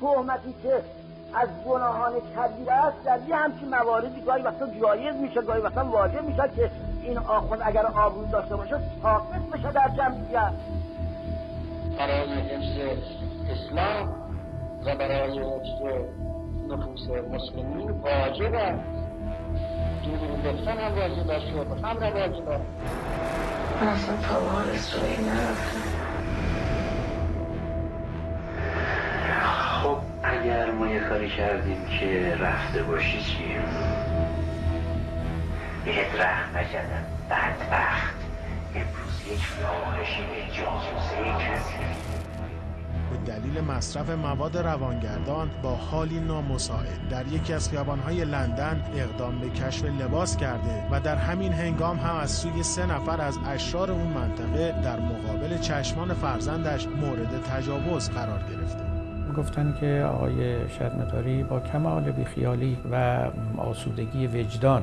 تهمتی که از گناهان کبیر است در یه همچین مواردی گاهی وقتا جایز میشه گاهی وقتا واجب میشه که این آخوند اگر آبرو داشته باشه ساقط بشه در جمعیت. برای حفظ اسلام و برای حفظ نفوس مسلمین واجب است. دروغ گفتن هم واجب است هم واجب است. من اصلا تا اسرائیل نرفتم. کاری کردیم که رفته باشی چی؟ بهت رحم نکردم. بدبخت. امروز یک فاحشی به جاسوسه کسی به دلیل مصرف مواد روانگردان با حالی نامساعد در یکی از خیابانهای لندن اقدام به کشف لباس کرده و در همین هنگام هم از سوی سه نفر از اشرار اون منطقه در مقابل چشمان فرزندش مورد تجاوز قرار گرفته. گفتن که آقای شرمتاری با کمال بیخیالی و آسودگی وجدان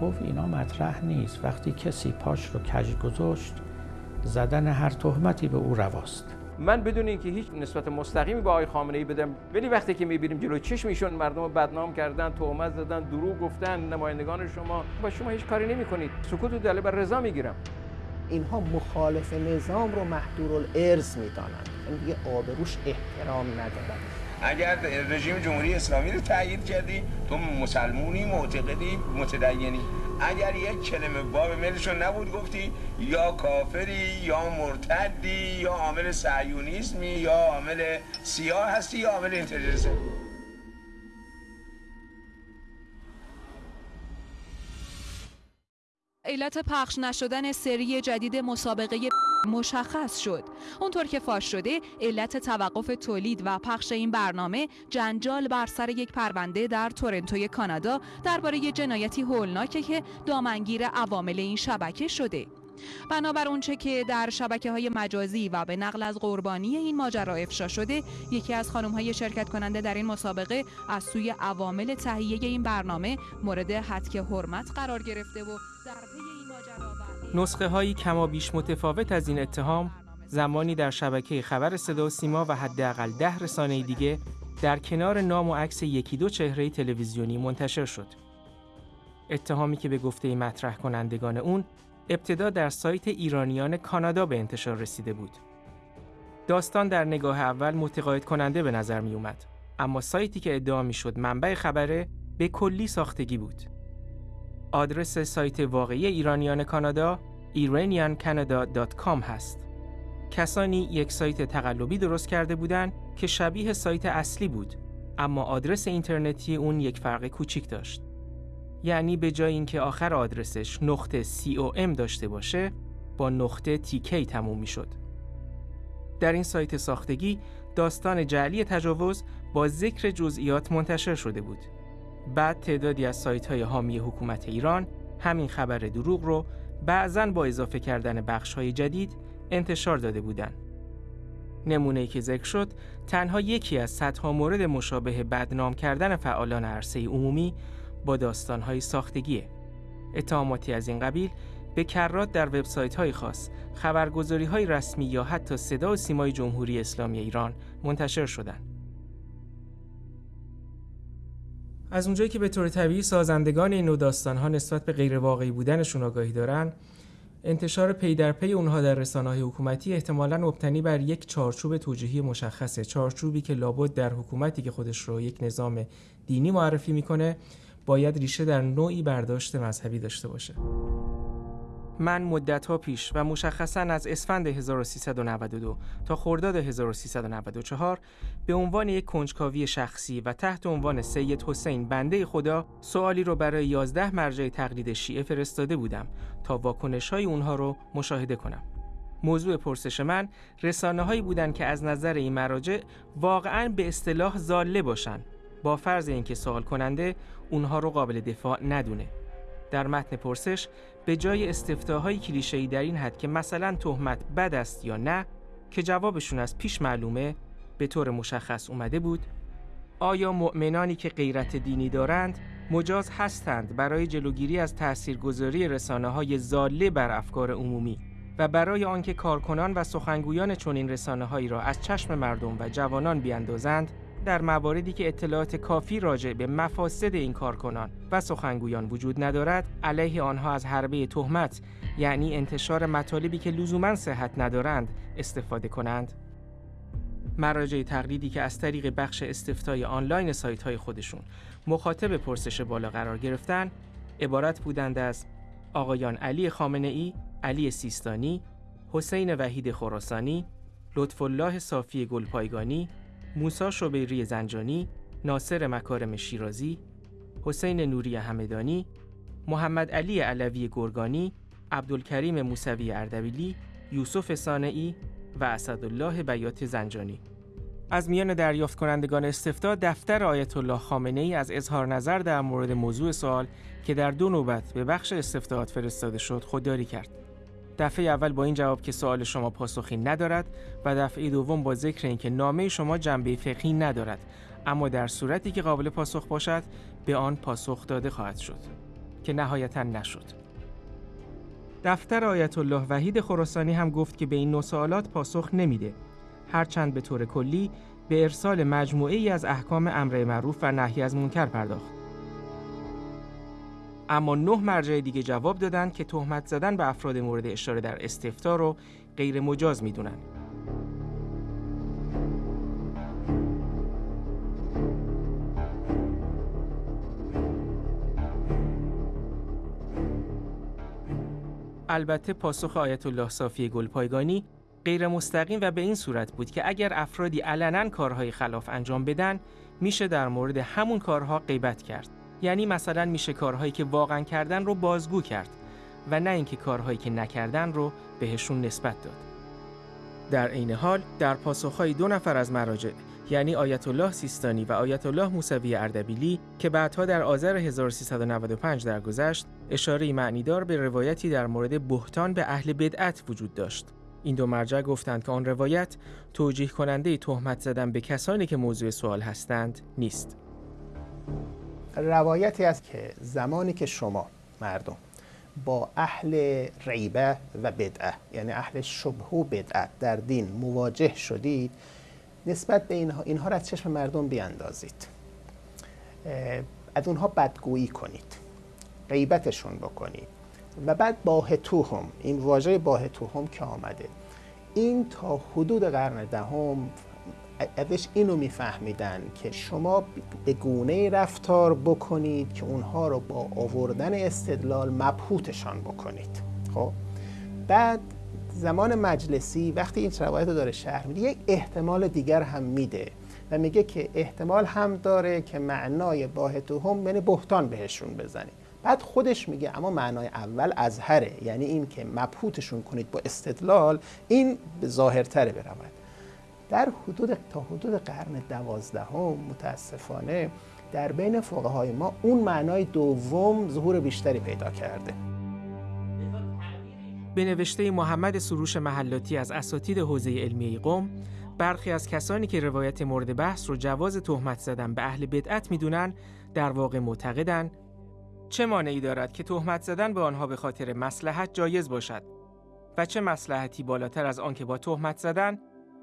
گفت اینا مطرح نیست. وقتی کسی پاش رو کج گذاشت زدن هر تهمتی به او رواست. من بدون اینکه هیچ نسبت مستقیمی با آقای خامنه ای بدم ولی وقتی که می‌بینیم جلو چشم ایشون مردم رو بدنام کردن تهمت زدن دروغ گفتن نمایندگان شما با شما هیچ کاری نمی‌کنید. سکوت و دلیل بر رضا می‌گیرم. اینها مخالف نظام رو محدور الارث می‌دانند. این دیگه آبروش احترام ندارن اگر رژیم جمهوری اسلامی رو تایید کردی تو مسلمونی معتقدی متدینی. اگر یک کلمه باب ملشون نبود گفتی یا کافری یا مرتدی یا عامل سعیونیسمی یا عامل سیاه هستی یا عامل اینترنسی علت پخش نشدن سری جدید مسابقه مشخص شد. اونطور که فاش شده علت توقف تولید و پخش این برنامه جنجال بر سر یک پرونده در تورنتوی کانادا درباره جنایتی هولناکه که دامنگیر عوامل این شبکه شده. بنابر اونچه که در شبکه های مجازی و به نقل از قربانی این ماجرا افشا شده یکی از خانم های شرکت کننده در این مسابقه از سوی عوامل تهیه این برنامه مورد حدک حرمت قرار گرفته و نسخه هایی کما بیش متفاوت از این اتهام زمانی در شبکه خبر صدا و سیما و حداقل ده رسانه دیگه در کنار نام و عکس یکی دو چهره تلویزیونی منتشر شد. اتهامی که به گفته مطرح کنندگان اون ابتدا در سایت ایرانیان کانادا به انتشار رسیده بود. داستان در نگاه اول متقاعد کننده به نظر می اومد. اما سایتی که ادعا می شد منبع خبره به کلی ساختگی بود. آدرس سایت واقعی ایرانیان کانادا iraniancanada.com هست. کسانی یک سایت تقلبی درست کرده بودند که شبیه سایت اصلی بود اما آدرس اینترنتی اون یک فرق کوچیک داشت. یعنی به جای اینکه آخر آدرسش نقطه COM داشته باشه با نقطه TK تموم می شد. در این سایت ساختگی داستان جعلی تجاوز با ذکر جزئیات منتشر شده بود. بعد تعدادی از سایت های حامی حکومت ایران همین خبر دروغ رو بعضا با اضافه کردن بخش های جدید انتشار داده بودند. نمونه که ذکر شد تنها یکی از صدها مورد مشابه بدنام کردن فعالان عرصه عمومی با داستانهای ساختگیه. اتهاماتی از این قبیل به کرات در وبسایت های خاص، خبرگزاری های رسمی یا حتی صدا و سیمای جمهوری اسلامی ایران منتشر شدند. از اونجایی که به طور طبیعی سازندگان این نوع داستانها نسبت به غیر واقعی بودنشون آگاهی دارن، انتشار پی در پی اونها در رسانه های حکومتی احتمالاً مبتنی بر یک چارچوب توجیهی مشخصه چارچوبی که لابد در حکومتی که خودش رو یک نظام دینی معرفی می‌کنه باید ریشه در نوعی برداشت مذهبی داشته باشه. من مدتها پیش و مشخصا از اسفند 1392 تا خرداد 1394 به عنوان یک کنجکاوی شخصی و تحت عنوان سید حسین بنده خدا سوالی رو برای 11 مرجع تقلید شیعه فرستاده بودم تا واکنش های اونها رو مشاهده کنم. موضوع پرسش من رسانه هایی بودند که از نظر این مراجع واقعا به اصطلاح زاله باشن با فرض اینکه سوال کننده اونها رو قابل دفاع ندونه. در متن پرسش به جای استفتاهای کلیشه‌ای در این حد که مثلا تهمت بد است یا نه که جوابشون از پیش معلومه به طور مشخص اومده بود آیا مؤمنانی که غیرت دینی دارند مجاز هستند برای جلوگیری از تاثیرگذاری رسانه های زاله بر افکار عمومی و برای آنکه کارکنان و سخنگویان چنین رسانه هایی را از چشم مردم و جوانان بیاندازند؟ در مواردی که اطلاعات کافی راجع به مفاسد این کارکنان و سخنگویان وجود ندارد علیه آنها از حربه تهمت یعنی انتشار مطالبی که لزوما صحت ندارند استفاده کنند. مراجع تقلیدی که از طریق بخش استفتای آنلاین سایت های خودشون مخاطب پرسش بالا قرار گرفتن عبارت بودند از آقایان علی خامنه ای، علی سیستانی، حسین وحید خراسانی، لطف الله صافی گلپایگانی، موسا شبیری زنجانی، ناصر مکارم شیرازی، حسین نوری همدانی، محمد علی علوی گرگانی، عبدالکریم موسوی اردبیلی، یوسف سانعی و اسدالله بیات زنجانی. از میان دریافت کنندگان استفتا دفتر آیت الله خامنه ای از اظهار نظر در مورد موضوع سوال که در دو نوبت به بخش استفتاحات فرستاده شد خودداری کرد. دفعه اول با این جواب که سوال شما پاسخی ندارد و دفعه دوم با ذکر اینکه نامه شما جنبه فقهی ندارد اما در صورتی که قابل پاسخ باشد به آن پاسخ داده خواهد شد که نهایتا نشد. دفتر آیت الله وحید خراسانی هم گفت که به این نوع سوالات پاسخ نمیده هرچند به طور کلی به ارسال مجموعه ای از احکام امر معروف و نهی از منکر پرداخت. اما نه مرجع دیگه جواب دادند که تهمت زدن به افراد مورد اشاره در استفتا رو غیر مجاز می‌دونن. البته پاسخ آیت الله صافی گلپایگانی غیر مستقیم و به این صورت بود که اگر افرادی علنا کارهای خلاف انجام بدن میشه در مورد همون کارها غیبت کرد یعنی مثلا میشه کارهایی که واقعا کردن رو بازگو کرد و نه اینکه کارهایی که نکردن رو بهشون نسبت داد در عین حال در پاسخهای دو نفر از مراجع یعنی آیت الله سیستانی و آیت الله موسوی اردبیلی که بعدها در آذر 1395 درگذشت اشاره معنیدار به روایتی در مورد بهتان به اهل بدعت وجود داشت این دو مرجع گفتند که آن روایت توجیه کننده تهمت زدن به کسانی که موضوع سوال هستند نیست. روایتی است که زمانی که شما مردم با اهل ریبه و بدعه یعنی اهل شبه و بدعت در دین مواجه شدید نسبت به اینها اینها را از چشم مردم بیاندازید. از اونها بدگویی کنید غیبتشون بکنید و بعد باهتوهم این واژه باهتوهم که آمده این تا حدود قرن دهم ازش اینو میفهمیدن که شما به گونه رفتار بکنید که اونها رو با آوردن استدلال مبهوتشان بکنید. خب؟ بعد زمان مجلسی وقتی این روایت رو داره شهر میده یک احتمال دیگر هم میده و میگه که احتمال هم داره که معنای باهتوهم یعنی بهتان بهشون بزنید بعد خودش میگه اما معنای اول ازهره یعنی این که مبهوتشون کنید با استدلال این ظاهرتره برود در حدود تا حدود قرن دوازدهم متاسفانه در بین فقهای ما اون معنای دوم ظهور بیشتری پیدا کرده. به نوشته محمد سروش محلاتی از اساتید حوزه علمی قوم برخی از کسانی که روایت مورد بحث رو جواز تهمت زدن به اهل بدعت می‌دونن در واقع معتقدن. چه مانعی دارد که تهمت زدن به آنها به خاطر مسلحت جایز باشد؟ و چه مسلحتی بالاتر از آنکه با تهمت زدن؟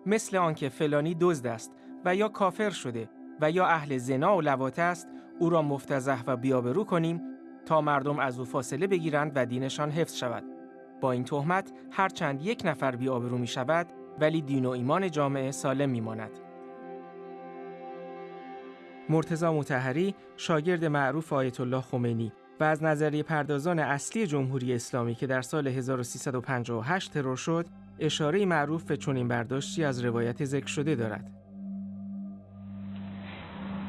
مثل آنکه فلانی دزد است و یا کافر شده و یا اهل زنا و لواطه است او را مفتزه و بیابرو کنیم تا مردم از او فاصله بگیرند و دینشان حفظ شود با این تهمت هرچند یک نفر بیابرو می شود ولی دین و ایمان جامعه سالم می ماند. مرتزا متحری شاگرد معروف آیت الله خمینی و از نظریه پردازان اصلی جمهوری اسلامی که در سال 1358 ترور شد اشاره معروف به چنین برداشتی از روایت ذکر شده دارد.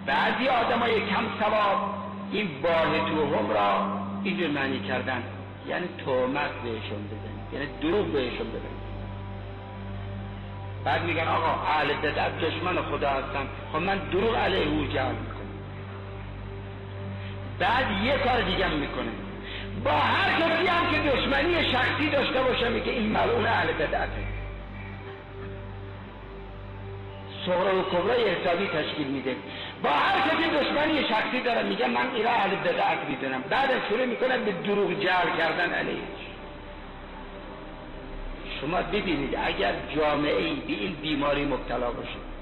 بعضی آدمای کم سواب این باه توهم را اینجور معنی کردن. یعنی تومت بهشون بزنید یعنی دروغ بهشون بزنید بعد میگن آقا اهل بدعت دشمن خدا هستن. خب من دروغ علیه او جمع می‌کنم. بعد یه کار دیگه می‌کنه با هر کسی هم که دشمنی شخصی داشته باشه میگه این ملعون اهل بدعته و کبرای حسابی تشکیل میده. با هر کسی دشمنی شخصی داره میگه من ایرا اهل بدعت می‌دونم. بعد شروع می‌کنه به دروغ جعل کردن علیهش شما ببینید اگر جامعه ای به این بیماری مبتلا باشه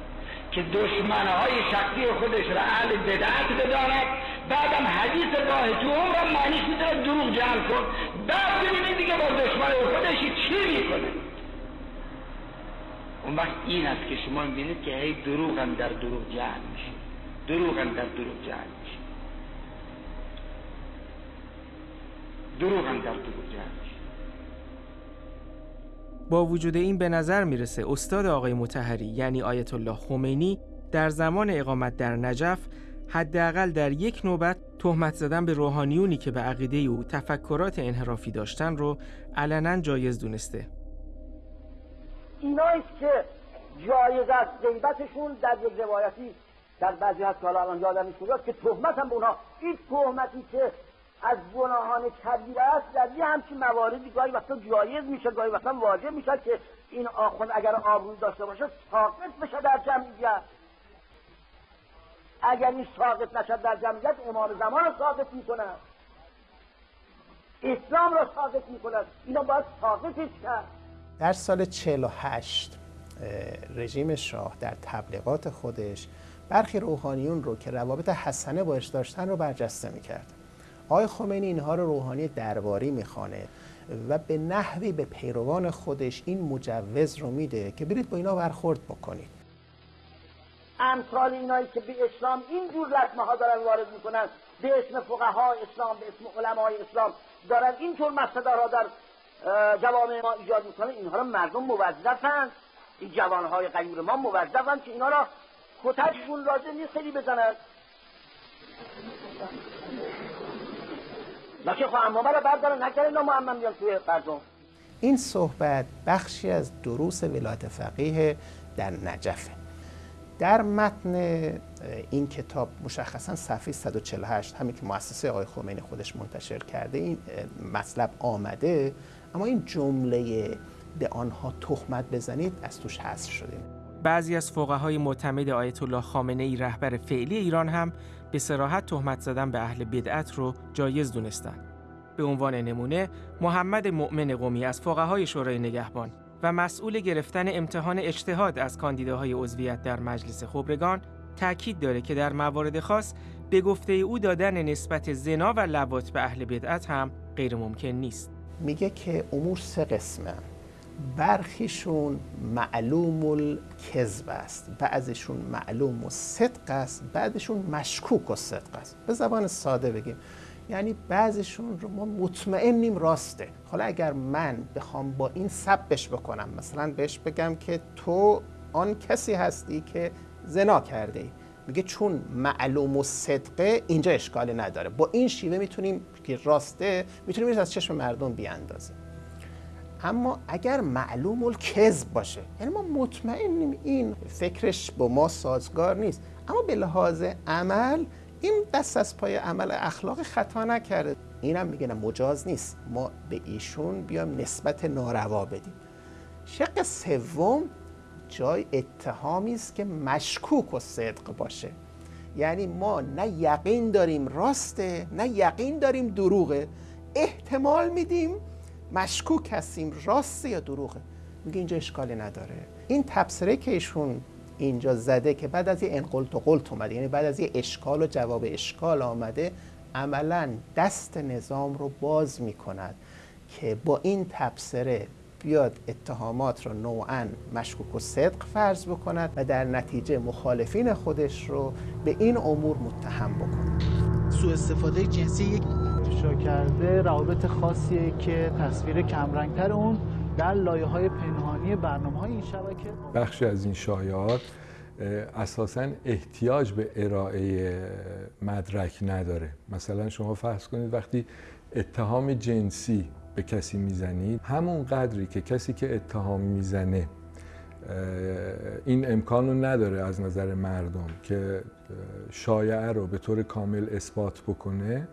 که دشمنهای شخصی خودش را اهل بدعت بداند. بعدم حدیث راه تو را معنیش می‌تونه دروغ جمع کن. بعد ببینید دیگه با دشمن خودش چی می‌کنه؟ اون وقت این است که شما می‌بینید که هی دروغ هم در دروغ جمع میشه. دروغ هم در دروغ جمع میشه. دروغ هم در دروغ جمع با وجود این به نظر می‌رسه استاد آقای متحری یعنی آیت الله خمینی در زمان اقامت در نجف حداقل در یک نوبت تهمت زدن به روحانیونی که به عقیده او تفکرات انحرافی داشتن رو علنا جایز دونسته. اینایی که جایز است غیبتشون در یک روایتی در بعضی از که الان یادم که تهمت هم به اونها این تهمتی که از گناهان کبیره است در یه همچین مواردی گاهی وقتا جایز میشه گاهی وقتا واجب میشه که این آخوند اگر آبروی داشته باشه ساقط بشه در جمعیت. اگر این ساقط نشد در جمعیت امام زمان رو ساقط اسلام رو ساقط می‌کنن اینا باید ساقطش کرد. در سال 48 رژیم شاه در تبلیغات خودش برخی روحانیون رو که روابط حسنه باش داشتن رو برجسته می‌کرد. آقای خمینی اینها رو روحانی درباری می‌خوانه و به نحوی به پیروان خودش این مجوز رو میده که برید با اینا برخورد بکنید. امثال اینایی که به اسلام اینجور لطمه ها دارن وارد می‌کنن به اسم فقهای اسلام به اسم علمای اسلام دارن اینطور مسئله در جوامع ما ایجاد می‌کنن اینها رو مردم موظفن. این جوانهای غیور ما موظفن که اینا را کتکشون لازم نیست خیلی بزنن. لکه خواهم امامه را بردارن نکرد اینا معمم بیان توی مردم. این صحبت بخشی از دروس ولایت فقیه در نجفه. در متن این کتاب مشخصا صفحه 148 همین که مؤسسه آقای خمینی خودش منتشر کرده این مطلب آمده اما این جمله به آنها تهمت بزنید از توش حذف شده بعضی از فقهای معتمد آیت الله خامنه ای رهبر فعلی ایران هم به سراحت تهمت زدن به اهل بدعت رو جایز دونستن. به عنوان نمونه محمد مؤمن قومی از فقهای شورای نگهبان و مسئول گرفتن امتحان اجتهاد از کاندیداهای عضویت در مجلس خبرگان تاکید داره که در موارد خاص به گفته او دادن نسبت زنا و لوات به اهل بدعت هم غیر ممکن نیست. میگه که امور سه قسمه برخیشون معلوم الکذب است. بعضشون معلوم و صدق است بعدشون مشکوک و صدق است. به زبان ساده بگیم. یعنی بعضشون رو ما مطمئنیم راسته. حالا اگر من بخوام با این سبش بکنم مثلا بهش بگم که تو آن کسی هستی که زنا کرده ای. میگه چون معلوم و صدقه اینجا اشکالی نداره. با این شیوه می‌تونیم که راسته می‌تونیم از چشم مردم بیاندازیم. اما اگر معلوم الکذب باشه یعنی ما مطمئنیم این فکرش با ما سازگار نیست. اما به لحاظ عمل این دست از پای عمل اخلاق خطا نکرده. اینم میگه نه مجاز نیست. ما به ایشون بیام نسبت ناروا بدیم. شق سوم جای اتهامی است که مشکوک و صدق باشه. یعنی ما نه یقین داریم راسته نه یقین داریم دروغه. احتمال میدیم مشکوک هستیم راسته یا دروغه؟ میگه اینجا اشکالی نداره. این تبصره که ایشون اینجا زده که بعد از یه انقلت و قلت اومده یعنی بعد از یه اشکال و جواب اشکال آمده عملا دست نظام رو باز می‌کند که با این تبصره بیاد اتهامات رو نوعا مشکوک و صدق فرض بکند و در نتیجه مخالفین خودش رو به این امور متهم بکند. سوء استفاده جنسی یک افشا کرده روابط خاصیه که تصویر کمرنگتر اون در لایه های پنهانی برنامه های این شبکه. بخشی از این شایعات اساسا احتیاج به ارائه مدرک نداره. مثلا شما فرض کنید وقتی اتهام جنسی به کسی می‌زنید همون قدری که کسی که اتهام می‌زنه این امکان رو نداره از نظر مردم که شایعه رو به طور کامل اثبات بکنه.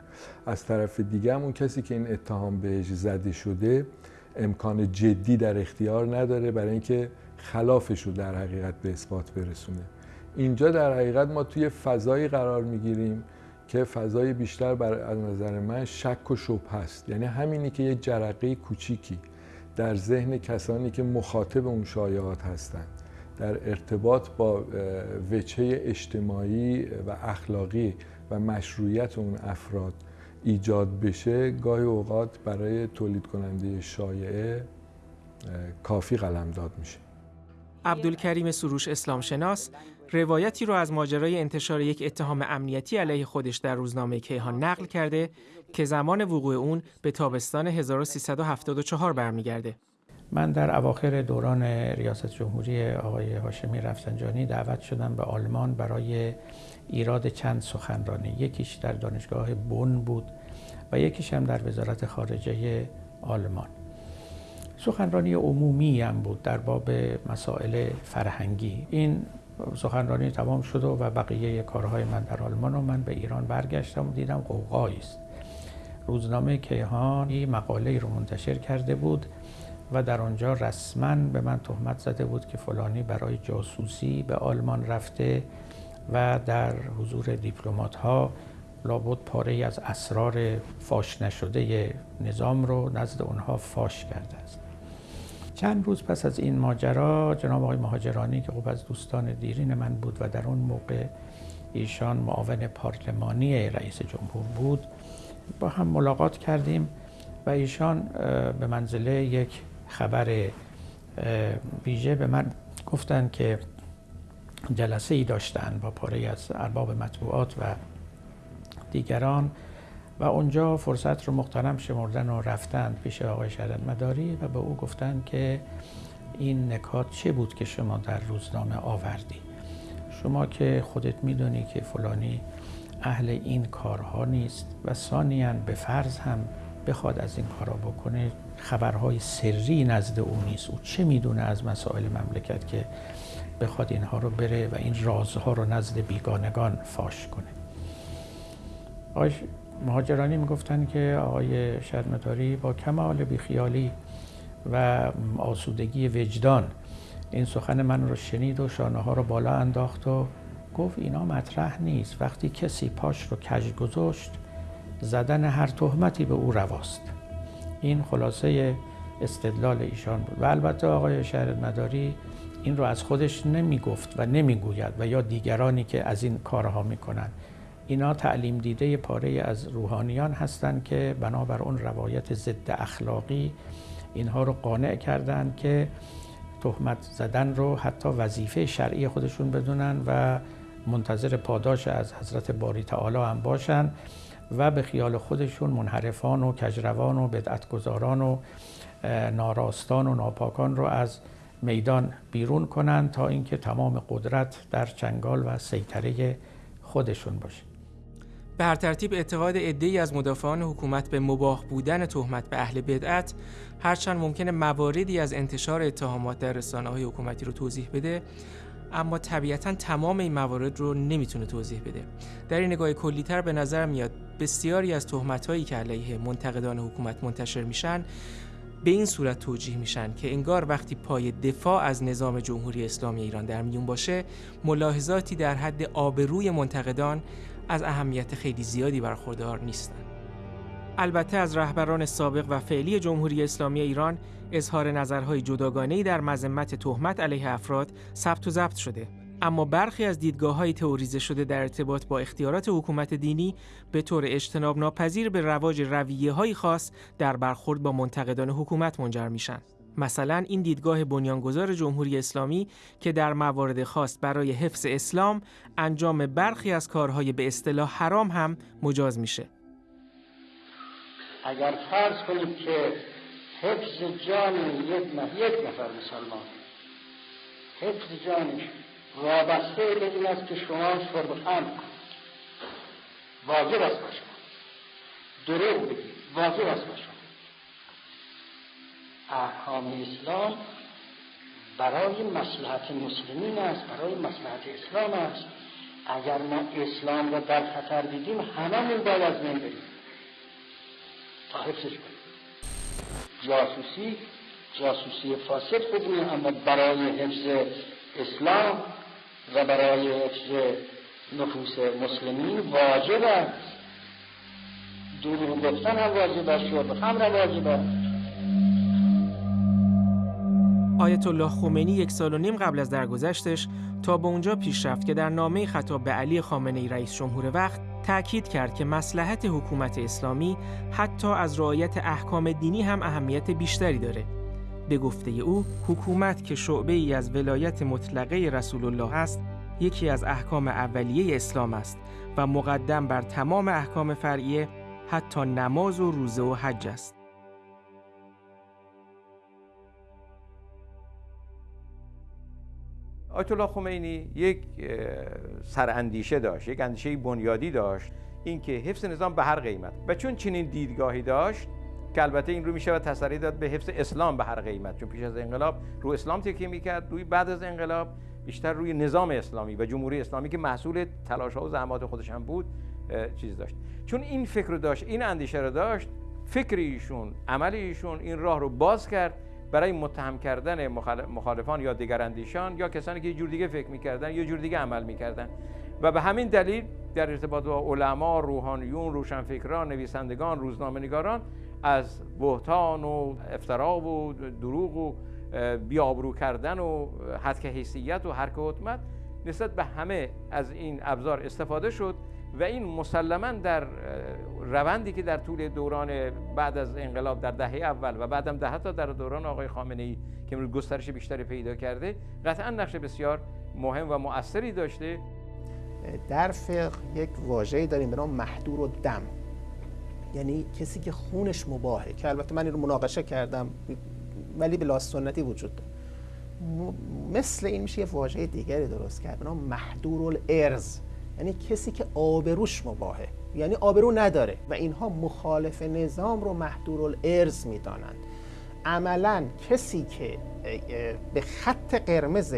از طرف دیگه همون کسی که این اتهام بهش زده شده امکان جدی در اختیار نداره برای اینکه خلافش رو در حقیقت به اثبات برسونه. اینجا در حقیقت ما توی فضایی قرار می‌گیریم که فضای بیشتر بر از نظر من شک و شبه هست. یعنی همینی که یه جرقه کوچیکی. در ذهن کسانی که مخاطب اون شایعات هستند در ارتباط با وچه اجتماعی و اخلاقی و مشروعیت اون افراد ایجاد بشه گاهی اوقات برای تولید کننده شایعه کافی قلمداد میشه. عبدالکریم سروش اسلام شناس روایتی رو از ماجرای انتشار یک اتهام امنیتی علیه خودش در روزنامه کیهان نقل کرده که زمان وقوع اون به تابستان 1374 برمیگرده. من در اواخر دوران ریاست جمهوری آقای هاشمی رفسنجانی دعوت شدم به آلمان برای ایراد چند سخنرانی. یکیش در دانشگاه بون بود و یکیش هم در وزارت خارجه آلمان. سخنرانی عمومی هم بود در باب مسائل فرهنگی. این سخنرانی تمام شد و بقیه کارهای من در آلمان و من به ایران برگشتم و دیدم قوقایی است. روزنامه کیهان مقاله رو منتشر کرده بود و در آنجا رسما به من تهمت زده بود که فلانی برای جاسوسی به آلمان رفته و در حضور دیپلمات ها لابد پاره از اسرار فاش نشده نظام رو نزد اونها فاش کرده است. چند روز پس از این ماجرا جناب آقای مهاجرانی که خب از دوستان دیرین من بود و در اون موقع ایشان معاون پارلمانی رئیس جمهور بود با هم ملاقات کردیم و ایشان به منزله یک خبر ویژه به من گفتن که جلسه ای داشتن با پاره از ارباب مطبوعات و دیگران و اونجا فرصت رو مختنم شمردن و رفتن پیش آقای شهرت مداری و به او گفتن که این نکات چه بود که شما در روزنامه آوردی؟ شما که خودت می‌دونی که فلانی اهل این کارها نیست و ثانیا به فرض هم بخواد از این کارا بکنه خبرهای سری نزد او نیست. او چه می‌دونه از مسائل مملکت که بخواد اینها رو بره و این رازها رو نزد بیگانگان فاش کنه؟ آقای مهاجرانی می‌گفتن که آقای شرمتاری با کمال بیخیالی و آسودگی وجدان این سخن من رو شنید و شانه ها رو بالا انداخت و گفت اینا مطرح نیست. وقتی کسی پاش رو کج گذاشت زدن هر تهمتی به او رواست. این خلاصه استدلال ایشان بود. و البته آقای شهر مداری این رو از خودش نمی گفت و نمی گوید و یا دیگرانی که از این کارها می‌کنن اینا تعلیم دیده پاره از روحانیان هستند که بنابر اون روایت ضد اخلاقی اینها رو قانع کردند که تهمت زدن رو حتی وظیفه شرعی خودشون بدونن و منتظر پاداش از حضرت باری تعالی هم باشن و به خیال خودشون منحرفان و کجروان و بدعتگذاران و ناراستان و ناپاکان رو از میدان بیرون کنن تا اینکه تمام قدرت در چنگال و سیطره خودشون باشه. به هر ترتیب اعتقاد عده‌ای از مدافعان حکومت به مباح بودن تهمت به اهل بدعت هرچند ممکنه مواردی از انتشار اتهامات در های حکومتی رو توضیح بده اما طبیعتا تمام این موارد رو نمی‌تونه توضیح بده در این نگاه کلیتر به نظر میاد بسیاری از هایی که علیه منتقدان حکومت منتشر میشن به این صورت توجیه میشن که انگار وقتی پای دفاع از نظام جمهوری اسلامی ایران در میون باشه ملاحظاتی در حد آبروی منتقدان از اهمیت خیلی زیادی برخوردار نیستند. البته از رهبران سابق و فعلی جمهوری اسلامی ایران اظهار نظرهای جداگانه‌ای در مذمت تهمت علیه افراد ثبت و ضبط شده اما برخی از دیدگاه های تئوریزه شده در ارتباط با اختیارات حکومت دینی به طور اجتناب ناپذیر به رواج رویه های خاص در برخورد با منتقدان حکومت منجر میشن. مثلا این دیدگاه بنیانگذار جمهوری اسلامی که در موارد خاص برای حفظ اسلام انجام برخی از کارهای به اصطلاح حرام هم مجاز میشه. اگر فرض کنید که حفظ جان یک یک نفر مسلمان. حفظ جانش وابسته به این است که شما شرب خمر واجب است باشه دروغ بگید واجب است باشه احکام اسلام برای مسلحت مسلمین است برای مسلحت اسلام است. اگر ما اسلام را در خطر دیدیم هممون باید از من بریم تا حفظش کنیم. جاسوسی جاسوسی فاسد خوب اما برای حفظ اسلام و برای حفظ نفوس مسلمین واجب است. دروغ گفتن هم واجب است شرب خمر واجب است. آیت الله خمینی یک سال و نیم قبل از درگذشتش تا به اونجا پیش رفت که در نامه خطاب به علی خامنه ای رئیس جمهور وقت تأکید کرد که مسلحت حکومت اسلامی حتی از رعایت احکام دینی هم اهمیت بیشتری داره. به گفته او حکومت که شعبه ای از ولایت مطلقه رسول الله است یکی از احکام اولیه اسلام است و مقدم بر تمام احکام فرعیه حتی نماز و روزه و حج است. آیت الله خمینی یک سراندیشه داشت یک اندیشه بنیادی داشت اینکه حفظ نظام به هر قیمت. و چون چنین دیدگاهی داشت که البته این رو میشه و تسری داد به حفظ اسلام به هر قیمت. چون پیش از انقلاب رو اسلام تکیه می‌کرد روی بعد از انقلاب بیشتر روی نظام اسلامی و جمهوری اسلامی که محصول تلاش ها و زحمات خودش هم بود چیز داشت. چون این فکر رو داشت این اندیشه رو داشت فکر ایشون عمل ایشون این راه رو باز کرد برای متهم کردن مخالفان یا دیگراندیشان یا کسانی که یه جور دیگه فکر می‌کردن یا جور دیگه عمل می‌کردن. و به همین دلیل در ارتباط با علما، روحانیون، روشنفکران، نویسندگان، روزنامه‌نگاران از بهتان و افترا و دروغ و بیابرو کردن و حدک حیثیت و حرک حکمت نسبت به همه از این ابزار استفاده شد و این مسلما در روندی که در طول دوران بعد از انقلاب در دهه اول و بعدم ده حتی در دوران آقای خامنه ای که امروز گسترش بیشتری پیدا کرده قطعا نقش بسیار مهم و مؤثری داشته. در فقه یک واژه‌ای داریم به نام محدور و دم. یعنی کسی که خونش مباهه که البته من این رو مناقشه کردم ولی به سنتی وجود داره. مثل این میشه یه واژه دیگری درست کرد به نام محدور الارز یعنی کسی که آبروش مباهه. یعنی آبرو نداره و اینها مخالف نظام رو محدور الارز می‌دانند. عملا کسی که به خط قرمز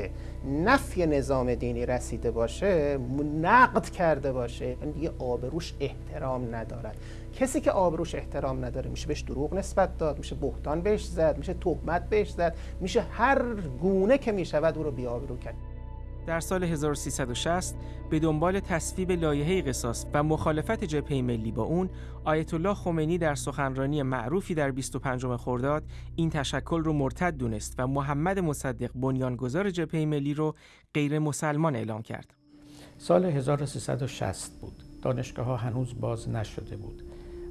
نفی نظام دینی رسیده باشه نقد کرده باشه یعنی دیگه آبروش احترام ندارد. کسی که آبروش احترام نداره میشه بهش دروغ نسبت داد میشه بهتان بهش زد میشه تهمت بهش زد میشه هر گونه که می‌شود او رو بیابرو کرد. در سال 1360 به دنبال تصویب لایحه قصاص و مخالفت جبهه ملی با اون آیت الله خمینی در سخنرانی معروفی در 25 خرداد این تشکل رو مرتد دونست و محمد مصدق بنیانگذار جبهه ملی رو غیر مسلمان اعلام کرد. سال 1360 بود. دانشگاه ها هنوز باز نشده بود.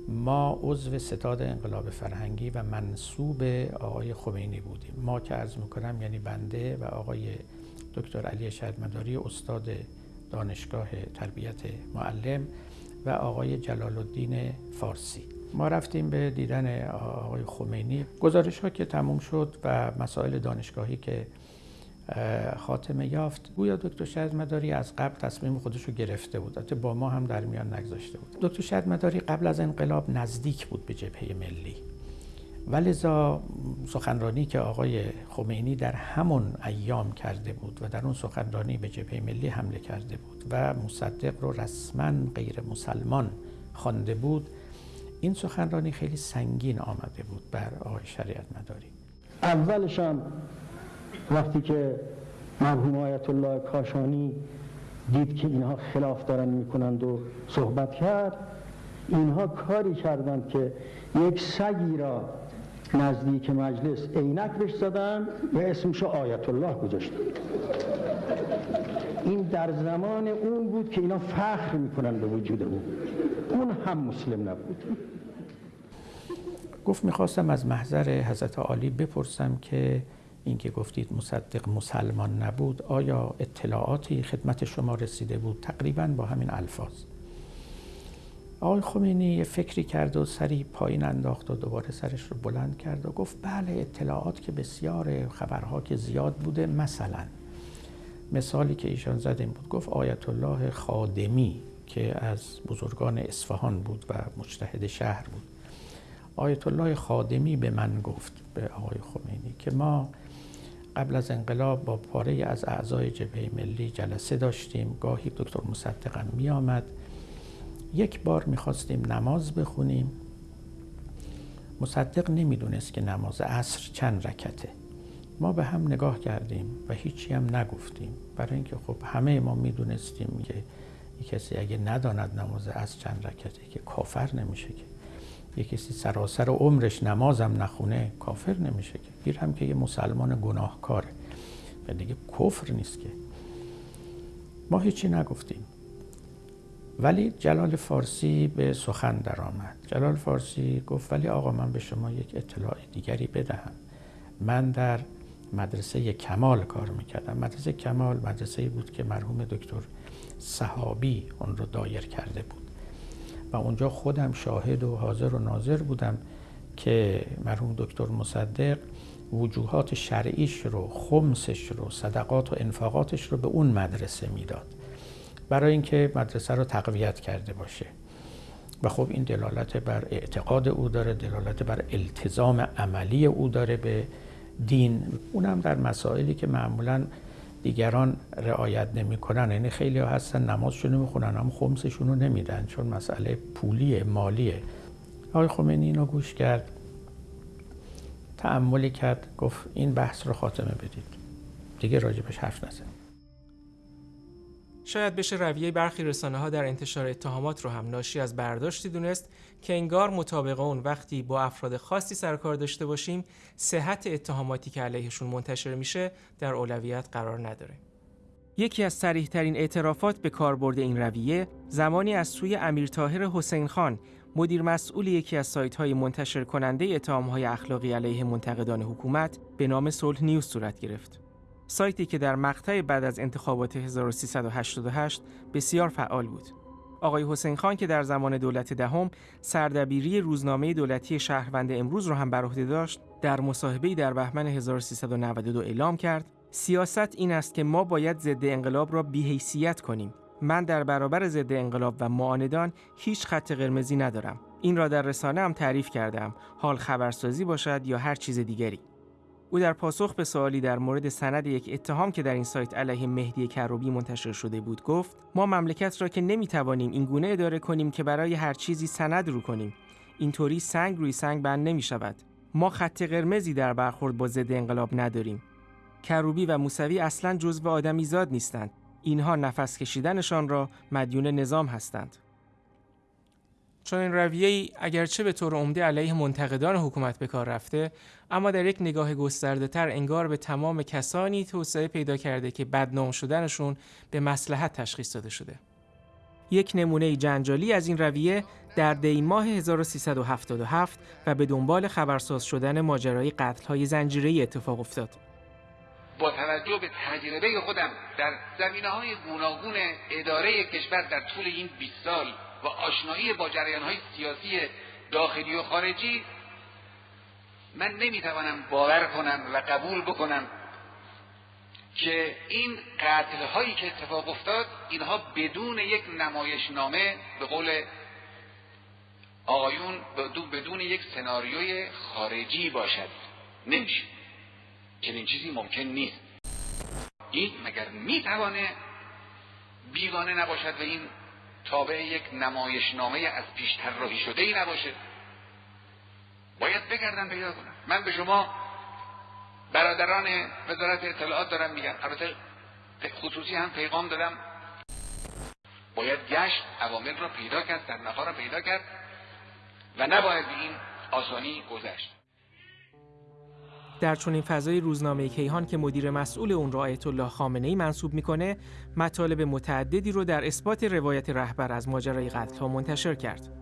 ما عضو ستاد انقلاب فرهنگی و منصوب آقای خمینی بودیم. ما که عرض می‌کنم یعنی بنده و آقای دکتر علی شهدمداری استاد دانشگاه تربیت معلم و آقای جلال الدین فارسی. ما رفتیم به دیدن آقای خمینی. گزارش ها که تموم شد و مسائل دانشگاهی که خاتمه یافت گویا دکتر شهد مداری از قبل تصمیم خودش رو گرفته بود. حتی با ما هم در میان نگذاشته بود. دکتر شهد مداری قبل از انقلاب نزدیک بود به جبهه ملی. ولذا سخنرانی که آقای خمینی در همون ایام کرده بود و در اون سخنرانی به جبهه ملی حمله کرده بود و مصدق رو رسما غیر مسلمان خوانده بود این سخنرانی خیلی سنگین آمده بود بر آقای شریعت مداری. اولشان وقتی که مرحوم آیت الله کاشانی دید که اینها خلاف دارن می‌کنند و صحبت کرد اینها کاری کردند که یک سگی را نزدیک مجلس عینک بهش زدن و اسمشو آیت الله گذاشتن. این در زمان اون بود که اینا فخر می‌کنن به وجود او. اون هم مسلم نبود. گفت می‌خواستم از محضر حضرت عالی بپرسم که اینکه گفتید مصدق مسلمان نبود آیا اطلاعاتی خدمت شما رسیده بود تقریبا با همین الفاظ؟ آقای خمینی یه فکری کرد و سری پایین انداخت و دوباره سرش رو بلند کرد و گفت بله اطلاعات که بسیار خبرها که زیاد بوده مثلا مثالی که ایشان زد این بود گفت آیت الله خادمی که از بزرگان اصفهان بود و مجتهد شهر بود. آیت الله خادمی به من گفت به آقای خمینی که ما قبل از انقلاب با پاره از اعضای جبهه ملی جلسه داشتیم. گاهی دکتر مصدقم می آمد یک بار می‌خواستیم نماز بخونیم. مصدق نمی‌دونست که نماز عصر چند رکته. ما به هم نگاه کردیم و هیچی هم نگفتیم. برای اینکه خب همه ما می‌دونستیم که کسی اگه نداند نماز عصر چند رکته که کافر نمیشه که. یه کسی سراسر عمرش نمازم نخونه کافر نمیشه که. گیر هم که یه مسلمان گناهکاره. و دیگه کفر نیست که. ما هیچی نگفتیم. ولی جلال فارسی به سخن درآمد. جلال فارسی گفت ولی آقا من به شما یک اطلاع دیگری بدهم. من در مدرسه کمال کار می‌کردم. مدرسه کمال مدرسه بود که مرحوم دکتر صحابی اون رو دایر کرده بود. و اونجا خودم شاهد و حاضر و ناظر بودم که مرحوم دکتر مصدق وجوهات شرعیش رو خمسش رو صدقات و انفاقاتش رو به اون مدرسه می‌داد. برای اینکه مدرسه رو تقویت کرده باشه. و خب این دلالت بر اعتقاد او داره دلالت بر التزام عملی او داره به دین. اونم در مسائلی که معمولا دیگران رعایت نمی‌کنن. یعنی خیلی ها هستن نمازشون می‌خونن هم خمسشون رو نمیدن چون مسئله پولیه مالیه. آقای خمینی اینو گوش کرد تعملی کرد گفت این بحث رو خاتمه بدید. دیگه راجبش حرف نزن. شاید بشه رویه برخی رسانه ها در انتشار اتهامات رو هم ناشی از برداشتی دونست که انگار مطابق اون وقتی با افراد خاصی سرکار داشته باشیم صحت اتهاماتی که علیهشون منتشر میشه در اولویت قرار نداره. یکی از سریح ترین اعترافات به کاربرد این رویه زمانی از سوی امیر طاهر حسین خان مدیر مسئول یکی از سایت های منتشر کننده اتهام های اخلاقی علیه منتقدان حکومت به نام صلح نیوز صورت گرفت. سایتی که در مقطع بعد از انتخابات 1388 بسیار فعال بود. آقای حسین خان که در زمان دولت دهم سردبیری روزنامه دولتی شهروند امروز را هم بر عهده داشت، در مصاحبه‌ای در بهمن 1392 اعلام کرد: سیاست این است که ما باید ضد انقلاب را بی‌حیثیت کنیم. من در برابر ضد انقلاب و معاندان هیچ خط قرمزی ندارم. این را در رسانه هم تعریف کردم. حال خبرسازی باشد یا هر چیز دیگری. او در پاسخ به سوالی در مورد سند یک اتهام که در این سایت علیه مهدی کروبی منتشر شده بود گفت ما مملکت را که نمی‌توانیم این گونه اداره کنیم که برای هر چیزی سند رو کنیم. اینطوری سنگ روی سنگ بند نمی شود ما خط قرمزی در برخورد با ضد انقلاب نداریم. کروبی و موسوی اصلا جزو آدمی زاد نیستند. اینها نفس کشیدنشان را مدیون نظام هستند. چون این رویه ای اگرچه به طور عمده علیه منتقدان حکومت به کار رفته اما در یک نگاه گسترده تر انگار به تمام کسانی توسعه پیدا کرده که بدنام شدنشون به مسلحت تشخیص داده شده. یک نمونه جنجالی از این رویه در دی ماه 1377 و به دنبال خبرساز شدن ماجرای قتل های زنجیره اتفاق افتاد. با توجه به تجربه خودم در زمینه های گوناگون اداره کشور در طول این 20 سال و آشنایی با جریان های سیاسی داخلی و خارجی من نمی‌توانم باور کنم و قبول بکنم که این قتل هایی که اتفاق افتاد اینها بدون یک نمایشنامه به قول آقایون بدون یک سناریوی خارجی باشد. نمیشه. چنین چیزی ممکن نیست. این مگر می‌توانه بیگانه نباشد و این تابع یک نمایشنامه از پیش طراحی شده ای نباشه؟ باید بگردن پیدا کنن من به شما برادران وزارت اطلاعات دارم میگم. البته خصوصی هم پیغام دادم. باید گشت عوامل را پیدا کرد در را پیدا کرد و نباید به این آسانی گذشت. در چنین فضای روزنامه کیهان که مدیر مسئول اون را آیت الله خامنه ای منصوب می‌کنه مطالب متعددی رو در اثبات روایت رهبر از ماجرای قتل ها منتشر کرد.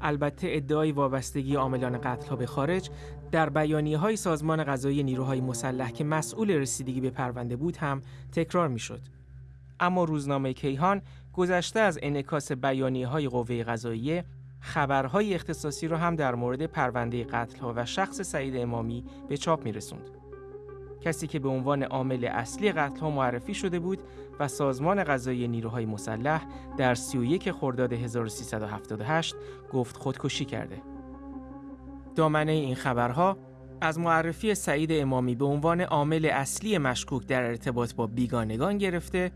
البته ادعای وابستگی عاملان قتل به خارج در بیانیه های سازمان غذایی نیروهای مسلح که مسئول رسیدگی به پرونده بود هم تکرار می‌شد. اما روزنامه کیهان گذشته از انعکاس بیانیه های قوه قضاییه خبرهای اختصاصی را هم در مورد پرونده قتل و شخص سعید امامی به چاپ می رسوند. کسی که به عنوان عامل اصلی قتل ها معرفی شده بود و سازمان غذایی نیروهای مسلح در 31 خرداد 1378 گفت خودکشی کرده. دامنه این خبرها از معرفی سعید امامی به عنوان عامل اصلی مشکوک در ارتباط با بیگانگان گرفته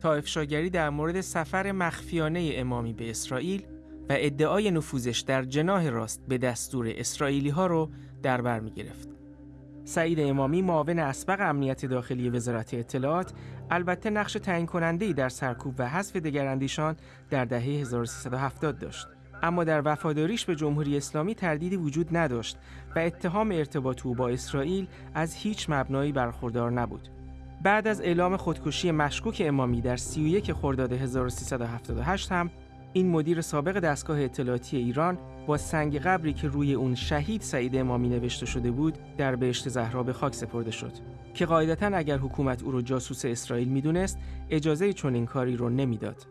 تا افشاگری در مورد سفر مخفیانه امامی به اسرائیل و ادعای نفوذش در جناه راست به دستور اسرائیلی ها رو در بر می گرفت. سعید امامی معاون اسبق امنیت داخلی وزارت اطلاعات البته نقش تعیین کننده در سرکوب و حذف دگراندیشان در دهه 1370 داشت. اما در وفاداریش به جمهوری اسلامی تردیدی وجود نداشت و اتهام ارتباط او با اسرائیل از هیچ مبنایی برخوردار نبود. بعد از اعلام خودکشی مشکوک امامی در 31 خرداد 1378 هم این مدیر سابق دستگاه اطلاعاتی ایران با سنگ قبری که روی اون شهید سعید امامی نوشته شده بود در بهشت زهرا به خاک سپرده شد. که قاعدتا اگر حکومت او رو جاسوس اسرائیل می‌دونست اجازه چنین کاری رو نمی‌داد.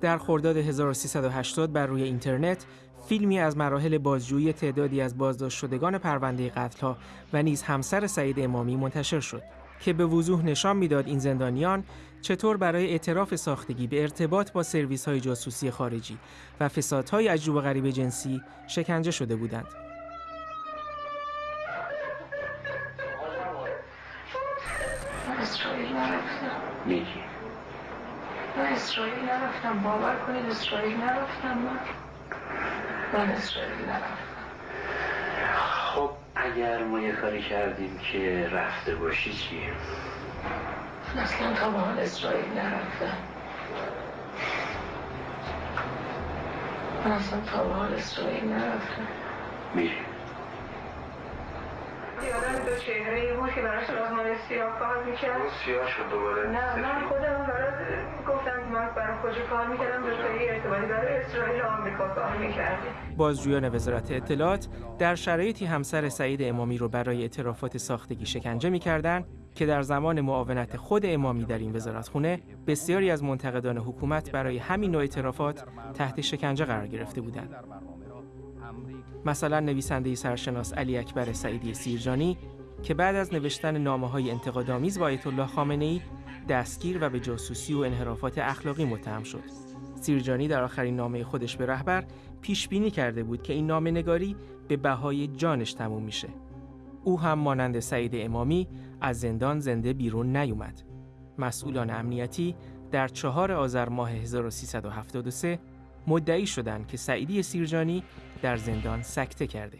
در خرداد 1380 بر روی اینترنت فیلمی از مراحل بازجویی تعدادی از بازداشت شدگان پرونده قتلها و نیز همسر سعید امامی منتشر شد. که به وضوح نشان می‌داد این زندانیان چطور برای اعتراف ساختگی به ارتباط با سرویس های جاسوسی خارجی و فسادهای عجوب و غریب جنسی شکنجه شده بودند. اسرائیل نرفتم. من اسرائیل نرفتم. باور کنید اسرائیل نرفتم. من من اسرائیل نرفتم. خب اگر ما یه کاری کردیم که رفته باشی چی؟ اصلا تا به حال اسرائیل نرفتم. من اصلا تا به حال اسرائیل نرفتم. میری یادم دو چهره ای بود که براش سازمان سیاه کار می‌کرد. سیاه شد دوباره. نه من خودم برای گفتم که من برای کجا کار می‌کردم دو تایی ارتباطی برای اسرائیل آمریکا کار می‌کردیم بازجویان وزارت اطلاعات در شرایطی همسر سعید امامی رو برای اعترافات ساختگی شکنجه می‌کردند که در زمان معاونت خود امامی در این وزارتخونه بسیاری از منتقدان حکومت برای همین نوع اعترافات تحت شکنجه قرار گرفته بودند. مثلا نویسنده سرشناس علی اکبر سعیدی سیرجانی که بعد از نوشتن نامه های انتقادآمیز با آیت الله خامنه ای دستگیر و به جاسوسی و انحرافات اخلاقی متهم شد. سیرجانی در آخرین نامه خودش به رهبر پیش بینی کرده بود که این نامه نگاری به بهای جانش تموم میشه. او هم مانند سعید امامی از زندان زنده بیرون نیومد. مسئولان امنیتی در چهار آذر ماه 1373 مدعی شدند که سعیدی سیرجانی در زندان سکته کرده.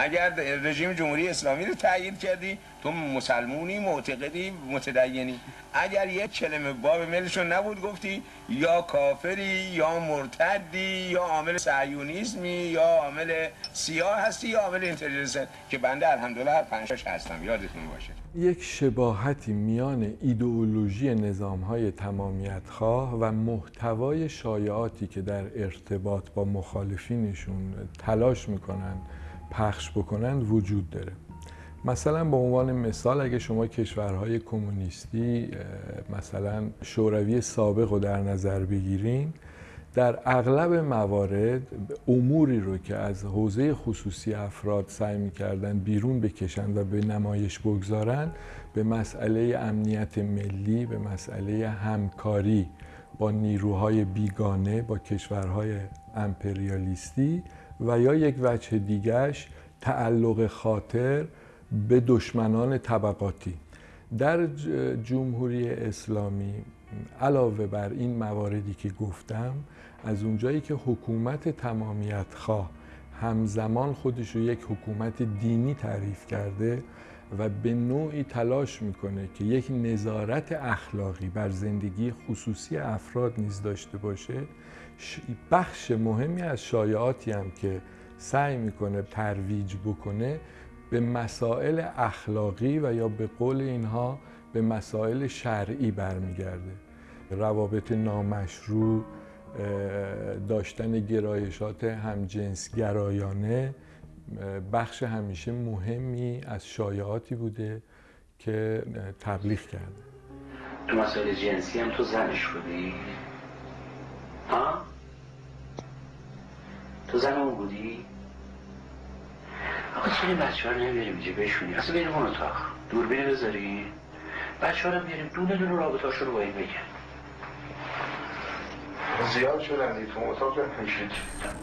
اگر رژیم جمهوری اسلامی رو تغییر کردی تو مسلمونی معتقدی متدینی. اگر یک کلمه باب ملشون نبود گفتی یا کافری یا مرتدی یا عامل سعیونیزمی یا عامل سیاه هستی یا عامل اینتلیجنس که بنده الحمدلله هر پنجش هستم. یادتون باشه. یک شباهتی میان ایدئولوژی نظام های تمامیت خواه و محتوای شایعاتی که در ارتباط با مخالفینشون تلاش می‌کنن پخش بکنند وجود داره. مثلا به عنوان مثال اگه شما کشورهای کمونیستی مثلا شوروی سابق رو در نظر بگیرین در اغلب موارد اموری رو که از حوزه خصوصی افراد سعی می‌کردن بیرون بکشن و به نمایش بگذارن به مسئله امنیت ملی به مسئله همکاری با نیروهای بیگانه با کشورهای امپریالیستی و یا یک وجه دیگرش تعلق خاطر به دشمنان طبقاتی. در جمهوری اسلامی علاوه بر این مواردی که گفتم از اونجایی که حکومت تمامیت خواه همزمان خودش رو یک حکومت دینی تعریف کرده و به نوعی تلاش می‌کنه که یک نظارت اخلاقی بر زندگی خصوصی افراد نیز داشته باشه بخش مهمی از شایعاتی هم که سعی می‌کنه ترویج بکنه به مسائل اخلاقی و یا به قول اینها به مسائل شرعی برمیگرده روابط نامشروع داشتن گرایشات همجنس گرایانه بخش همیشه مهمی از شایعاتی بوده که تبلیغ کرده تو مسائل جنسی هم تو زنش بودی؟ ها؟ تو زن اون بودی؟ آقا چرا بچه ها رو نمیاریم اینجا بشونی؟ اصلا بریم اون اتاق. دوربین بذاری. بچه ها رو بیاریم دونه دونه رابطه رو با این بگن. زیاد شدن دیگه. تو اتاق نمیشید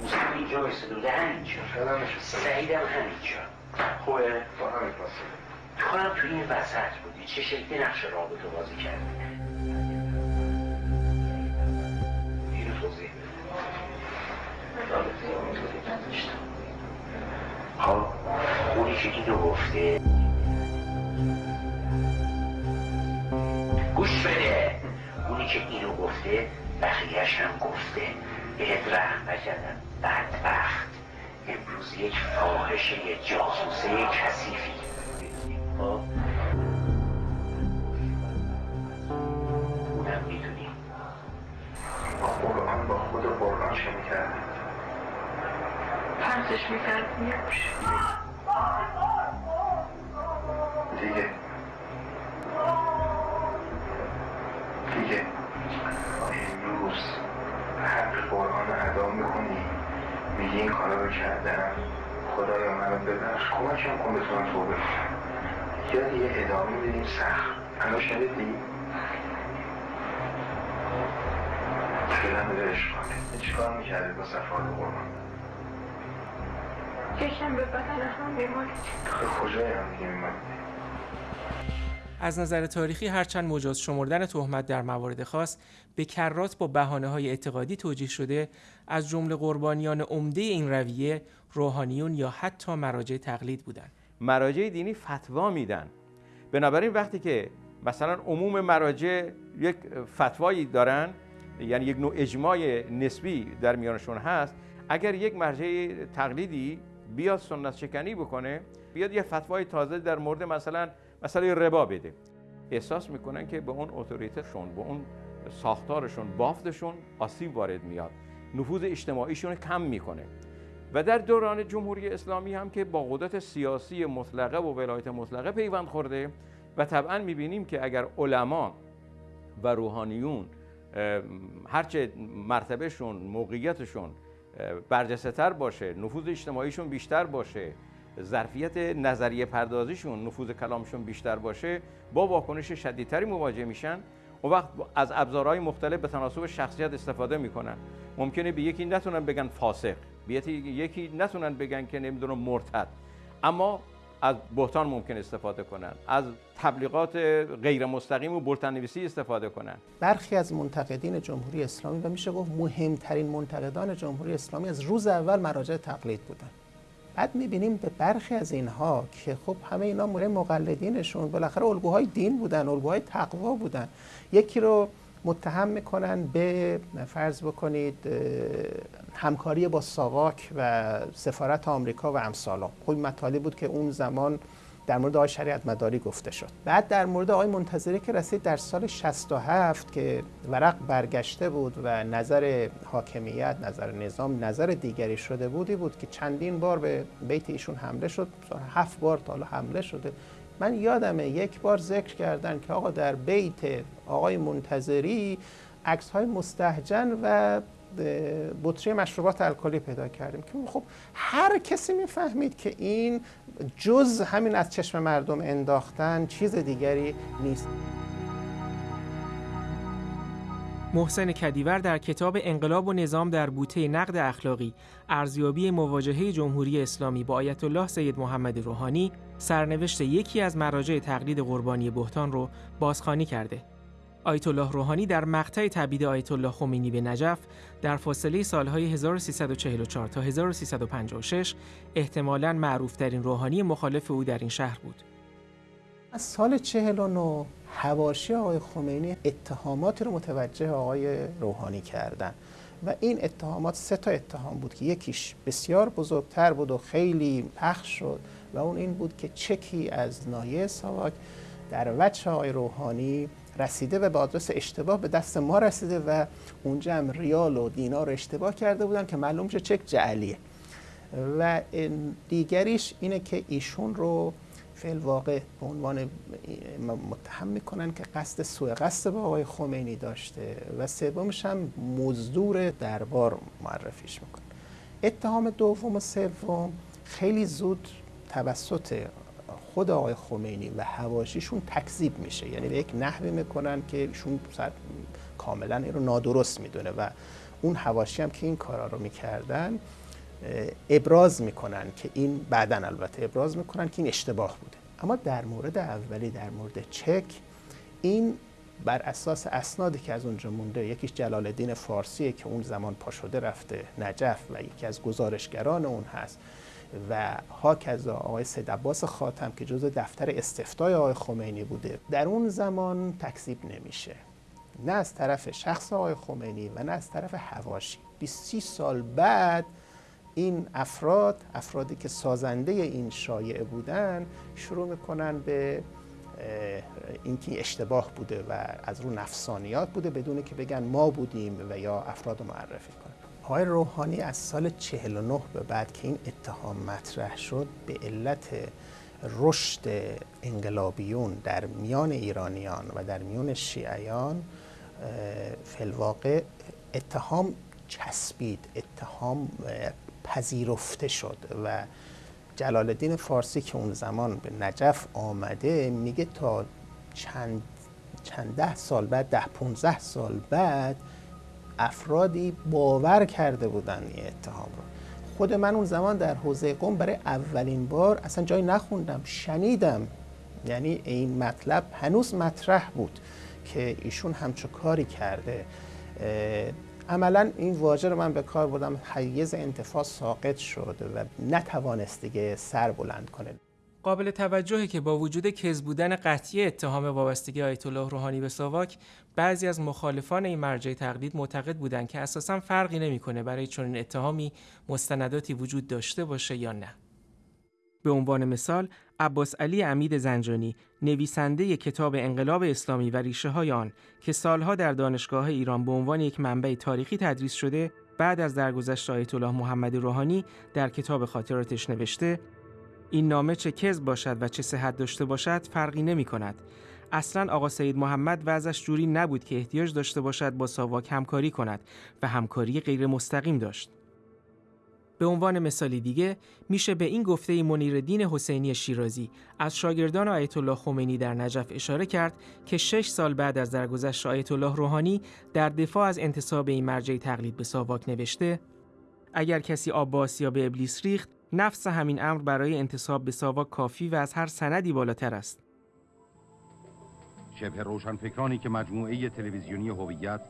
موسیقی اینجا بایستده همینجا سعیدم همینجا. خوبه؟ با همین پاسه تو کنم تو این وسط بودی. چه شکلی نقش رابطه بازی کردی؟ ها اونی که اینو گفته گوش بده. اونی که اینو گفته بقیهش هم گفته بهت رحم نکردن بدبخت. امروز یک فاحشه جاسوسه کثیفی. خب؟ اونم می‌دونی با قرآن با خود قرآن چه می‌کردی پرسش می‌کرد. میکش دیگه. دیگه. امروز حق قرآن ادا می‌کنی. میگی این کارا رو کردم خدایا منو ببخش. کمکم کن بتونم توبه کنم یا دیگه ادامه بدیم سخت. الان شنیدی؟ دلم بده. اشکاله چیکار می‌کردی با صفات قرآن؟ یکم به بدن هم بیماری کجای هم از نظر تاریخی هرچند مجاز شمردن تهمت در موارد خاص به کرات با بهانه های اعتقادی توجیه شده از جمله قربانیان عمده این رویه روحانیون یا حتی مراجع تقلید بودند. مراجع دینی فتوا میدن. بنابراین وقتی که مثلا عموم مراجع یک فتوایی دارن یعنی یک نوع اجماع نسبی در میانشون هست اگر یک مرجع تقلیدی بیاد سنت شکنی بکنه بیاد یه فتوای تازه در مورد مثلا مسئله ربا بده. احساس می‌کنن که به اون اتوریتشون به اون ساختارشون بافتشون آسیب وارد میاد. نفوذ اجتماعیشون کم می‌کنه. و در دوران جمهوری اسلامی هم که با قدرت سیاسی مطلقه و ولایت مطلقه پیوند خورده و طبعا می‌بینیم که اگر علما و روحانیون هرچه مرتبهشون موقعیتشون برجسته تر باشه نفوذ اجتماعیشون بیشتر باشه ظرفیت نظریه پردازیشون نفوذ کلامشون بیشتر باشه با واکنش شدیدتری مواجه میشن. و وقت از ابزارهای مختلف به تناسب شخصیت استفاده می‌کنن. ممکنه به یکی نتونن بگن فاسق به یکی نتونن بگن که نمی‌دونم مرتد. اما از بهتان ممکن استفاده کنن. از تبلیغات غیر مستقیم و بلتنویسی استفاده کنن. برخی از منتقدین جمهوری اسلامی و میشه گفت مهمترین منتقدان جمهوری اسلامی از روز اول مراجع تقلید بودن. بعد می‌بینیم به برخی از اینها که خب همه اینا مورد مقلدینشون بالاخره الگوهای دین بودن الگوهای تقوا بودن. یکی رو متهم می‌کنن به فرض بکنید همکاری با ساواک و سفارت آمریکا و امثالا. خب مطالبی بود که اون زمان در مورد آقای شریعت مداری گفته شد. بعد در مورد آقای منتظری که رسید در سال 67 که ورق برگشته بود و نظر حاکمیت نظر نظام نظر دیگری شده بودی بود که چندین بار به بیت ایشون حمله شد. هفت بار تا حالا حمله شده. من یادمه یک بار ذکر کردن که آقا در بیت آقای منتظری عکس های مستهجن و بطری مشروبات الکلی پیدا کردیم. که خب هر کسی می‌فهمید که این جز همین از چشم مردم انداختن چیز دیگری نیست. محسن کدیور در کتاب انقلاب و نظام در بوته نقد اخلاقی ارزیابی مواجهه جمهوری اسلامی با آیت الله سید محمد روحانی سرنوشت یکی از مراجع تقلید قربانی بهتان رو بازخوانی کرده آیت الله روحانی در مقطع تبعید آیت الله خمینی به نجف در فاصله سالهای 1344 تا 1356 احتمالاً معروفترین روحانی مخالف او در این شهر بود. از سال 49 حواشی آقای خمینی اتهامات رو متوجه آقای روحانی کردن. و این اتهامات سه تا اتهام بود که یکیش بسیار بزرگتر بود و خیلی پخش شد و اون این بود که چکی از نایه ساواک در وجه آقای روحانی رسیده و به آدرس اشتباه به دست ما رسیده و اونجا هم ریال و دینار اشتباه کرده بودن که معلوم شد چک جعلیه. و دیگریش اینه که ایشون رو فعل واقع به عنوان متهم می‌کنن که قصد سوء قصد با آقای خمینی داشته و سومش هم مزدور دربار معرفیش می‌کنن اتهام دوم و سوم خیلی زود توسط خود آقای خمینی و هواشیشون تکذیب میشه. یعنی به یک نحوی می‌کنن که ایشون کاملا این رو نادرست می‌دونه و اون هواشی هم که این کارا رو می‌کردن ابراز می‌کنن که این بعدا البته ابراز می‌کنن که این اشتباه بوده. اما در مورد اولی در مورد چک این بر اساس اسنادی که از اونجا مونده یکیش جلال الدین فارسیه که اون زمان پاشده رفته نجف و یکی از گزارشگران اون هست و هاکذا آقای سید عباس خاتم که جزء دفتر استفتای آقای خمینی بوده. در اون زمان تکذیب نمیشه. نه از طرف شخص آقای خمینی و نه از طرف هواشی 20 سال بعد این افراد افرادی که سازنده این شایعه بودن شروع می‌کنن به اینکه اشتباه بوده و از رو نفسانیات بوده بدون که بگن ما بودیم و یا افراد معرفی کنن. آقای روحانی از سال 49 به بعد که این اتهام مطرح شد به علت رشد انقلابیون در میان ایرانیان و در میان شیعیان فلواقع اتهام چسبید اتهام پذیرفته شد و جلال الدین فارسی که اون زمان به نجف آمده میگه تا چند, چند ده سال بعد ده پونزه سال بعد افرادی باور کرده بودن این اتهام رو. خود من اون زمان در حوزه قوم برای اولین بار اصلا جایی نخوندم شنیدم. یعنی این مطلب هنوز مطرح بود که ایشون همچو کاری کرده. عملا این واژه رو من به کار بردم. حیز انتفاع ساقط شد و نتوانست دیگه سر بلند کنه. قابل توجهه که با وجود کز بودن قطعی اتهام وابستگی آیت الله روحانی به ساواک بعضی از مخالفان این مرجع تقلید معتقد بودند که اساسا فرقی نمی‌کنه برای چنین اتهامی مستنداتی وجود داشته باشه یا نه. به عنوان مثال عباس علی امید زنجانی نویسنده کتاب انقلاب اسلامی و ریشه های آن که سالها در دانشگاه ایران به عنوان یک منبع تاریخی تدریس شده بعد از درگذشت آیت الله محمد روحانی در کتاب خاطراتش نوشته این نامه چه کذب باشد و چه صحت داشته باشد فرقی نمی کند. اصلا آقا سید محمد وضعش جوری نبود که احتیاج داشته باشد با ساواک همکاری کند و همکاری غیر مستقیم داشت. به عنوان مثالی دیگه میشه به این گفته منیردین حسینی شیرازی از شاگردان آیت الله خمینی در نجف اشاره کرد که شش سال بعد از درگذشت آیت الله روحانی در دفاع از انتصاب این مرجع تقلید به ساواک نوشته اگر کسی آب یا به ابلیس ریخت نفس همین امر برای انتصاب به ساواک کافی و از هر سندی بالاتر است. شبه روشنفکرانی که مجموعه تلویزیونی هویت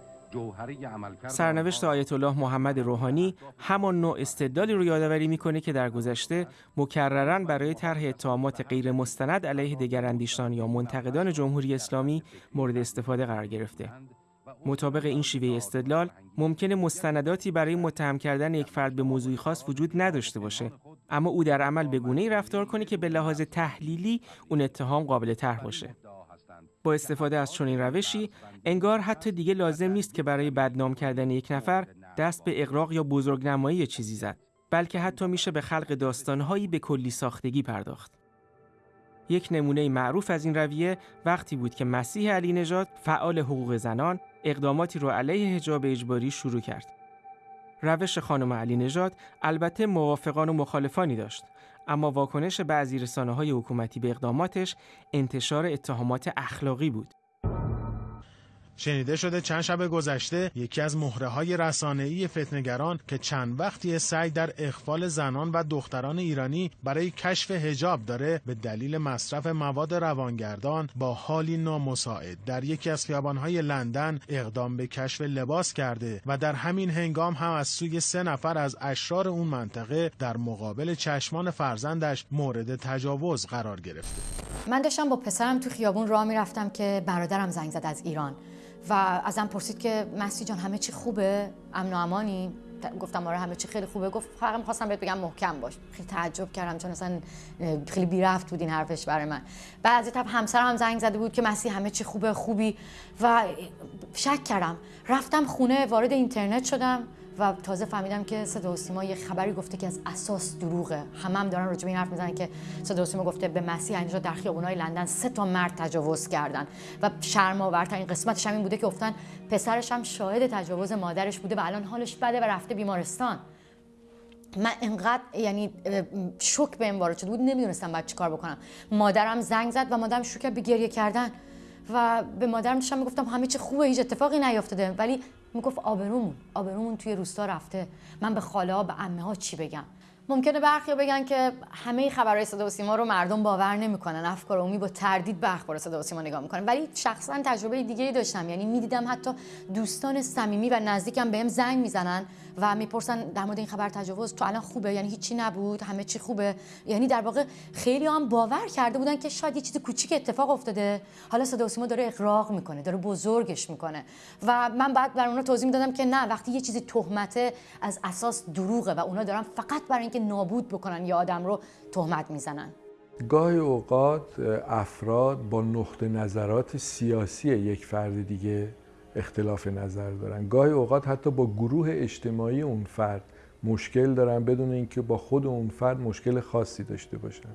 سرنوشت آیت الله محمد روحانی همان نوع استدلالی رو یادآوری می‌کنه که در گذشته مکررن برای طرح اتهامات غیر مستند علیه دگراندیشان یا منتقدان جمهوری اسلامی مورد استفاده قرار گرفته. مطابق این شیوه استدلال ممکنه مستنداتی برای متهم کردن یک فرد به موضوعی خاص وجود نداشته باشه اما او در عمل به گونه‌ای رفتار کنه که به لحاظ تحلیلی اون اتهام قابل طرح باشه با استفاده از چنین روشی انگار حتی دیگه لازم نیست که برای بدنام کردن یک نفر دست به اقراق یا بزرگنمایی چیزی زد بلکه حتی میشه به خلق داستانهایی به کلی ساختگی پرداخت یک نمونه معروف از این رویه وقتی بود که مسیح علی نژاد فعال حقوق زنان اقداماتی رو علیه حجاب اجباری شروع کرد. روش خانم علی نژاد البته موافقان و مخالفانی داشت اما واکنش بعضی رسانه های حکومتی به اقداماتش انتشار اتهامات اخلاقی بود. شنیده شده چند شب گذشته یکی از مهره های رسانه‌ای فتنگران که چند وقتی سعی در اخفال زنان و دختران ایرانی برای کشف هجاب داره به دلیل مصرف مواد روانگردان با حالی نامساعد در یکی از خیابانهای لندن اقدام به کشف لباس کرده و در همین هنگام هم از سوی سه نفر از اشرار اون منطقه در مقابل چشمان فرزندش مورد تجاوز قرار گرفته. من داشتم با پسرم تو خیابون راه می‌رفتم که برادرم زنگ زد از ایران. و ازم پرسید که مسی جان همه چی خوبه؟ امن و امانی؟ گفتم آره همه چی خیلی خوبه. گفت فقط می‌خواستم بهت بگم محکم باش. خیلی تعجب کردم چون اصلا خیلی بی رفت بود این حرفش برای من. بعد از تب همسرم هم زنگ زده بود که مسی همه چی خوبه خوبی. و شک کردم. رفتم خونه وارد اینترنت شدم. و تازه فهمیدم که صدا یه خبری گفته که از اساس دروغه. همه هم دارن راجع این حرف می‌زنن که صدا گفته به مسیح اینجا در خیابونای لندن سه تا مرد تجاوز کردن. و شرم آورترین قسمتش هم این بوده که گفتن پسرش هم شاهد تجاوز مادرش بوده و الان حالش بده و رفته بیمارستان. من انقدر یعنی شوک این وارد شده بود نمی‌دونستم بعد چیکار بکنم. مادرم زنگ زد و مادرم شروع به گریه کردن و به مادرم داشتم می‌گفتم همه چی خوبه هیچ اتفاقی نیافتاده. ولی می‌گفت آبرومون آبرومون توی روستا رفته. من به خاله ها به عمه ها چی بگم؟ ممکنه برخی بگن که همه خبرهای صدا و سیما رو مردم باور نمی‌کنن. افکار عمومی با تردید به اخبار صدا و سیما نگاه می‌کنن. ولی شخصا تجربه دیگه داشتم. یعنی می‌دیدم حتی دوستان صمیمی و نزدیکم بهم زنگ می‌زنن. و می‌پرسن در مورد این خبر تجاوز تو الان خوبه؟ یعنی هیچی نبود؟ همه چی خوبه؟ یعنی در واقع خیلی هم باور کرده بودن که شاید یه چیز کوچیک اتفاق افتاده. حالا صدا سیما داره اقراق می‌کنه داره بزرگش می‌کنه. و من بعد بر اونا توضیح می‌دادم که نه وقتی یه چیزی تهمته از اساس دروغه و اونا دارن فقط برای اینکه نابود بکنن یا آدم رو تهمت می‌زنن. گاهی اوقات افراد با نقطه نظرات سیاسی یک فرد دیگه اختلاف نظر دارن. گاهی اوقات حتی با گروه اجتماعی اون فرد مشکل دارن بدون اینکه با خود اون فرد مشکل خاصی داشته باشن.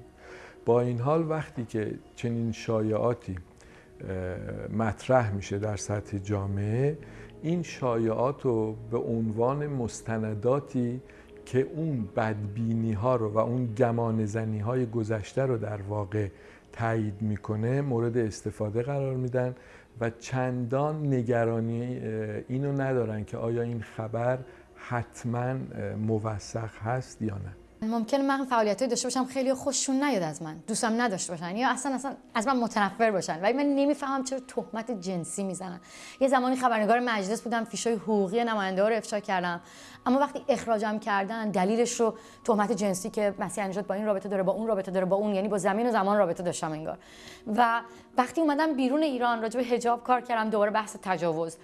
با این حال وقتی که چنین شایعاتی مطرح میشه در سطح جامعه این شایعات رو به عنوان مستنداتی که اون بدبینی ها رو و اون گمان زنی های گذشته رو در واقع تایید می‌کنه مورد استفاده قرار میدن. و چندان نگرانی اینو ندارن که آیا این خبر حتما موثق هست یا نه. ممکن من فعالیتی داشته باشم خیلی خوششون نیاد از من. دوستم نداشته باشن یا اصلا اصلا از من متنفر باشن. ولی من نمی‌فهمم چرا تهمت جنسی می‌زنن. یه زمانی خبرنگار مجلس بودم فیشای حقوقی نماینده رو افشا کردم. اما وقتی اخراجم کردن دلیلش رو تهمت جنسی که مسیح نجات با این رابطه داره با اون رابطه داره با اون یعنی با زمین و زمان رابطه داشتم انگار. و وقتی اومدم بیرون ایران راجع به حجاب کار کردم دوباره بحث تجاوز.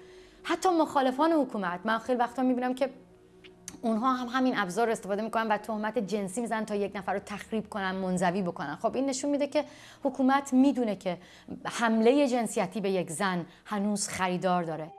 حتی مخالفان حکومت من خیلی وقتا می‌بینم که اونها هم همین ابزار استفاده می‌کنن و تهمت جنسی می‌زنن تا یک نفر رو تخریب کنن منزوی بکنن. خب این نشون میده که حکومت می‌دونه که حمله جنسیتی به یک زن هنوز خریدار داره.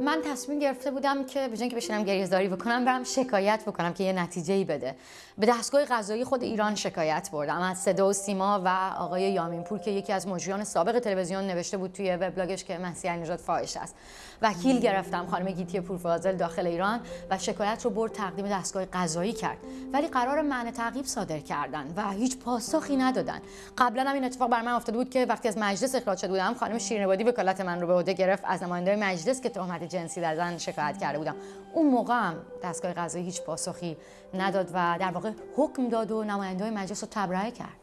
من تصمیم گرفته بودم که به که بشینم گریزداری بکنم برم شکایت بکنم که یه نتیجه ای بده. به دستگاه قضایی خود ایران شکایت بردم. از صدا و سیما و آقای یامینپور که یکی از مجریان سابق تلویزیون نوشته بود توی وبلاگش که مسیح نژاد فاحش است. وکیل گرفتم خانم گیتی پورفاضل داخل ایران و شکایت رو برد تقدیم دستگاه قضایی کرد. ولی قرار منع تعقیب صادر کردن و هیچ پاسخی ندادن. قبلا هم این اتفاق بر من افتاده بود که وقتی از مجلس اخراج شده بودم خانم شیرین وکالت من رو به عهده گرفت. از نماینده مجلس که تهمت جنسی در زن شکایت کرده بودم اون موقع هم دستگاه قضایی هیچ پاسخی نداد و در واقع حکم داد و نماینده مجلس رو تبرئه کرد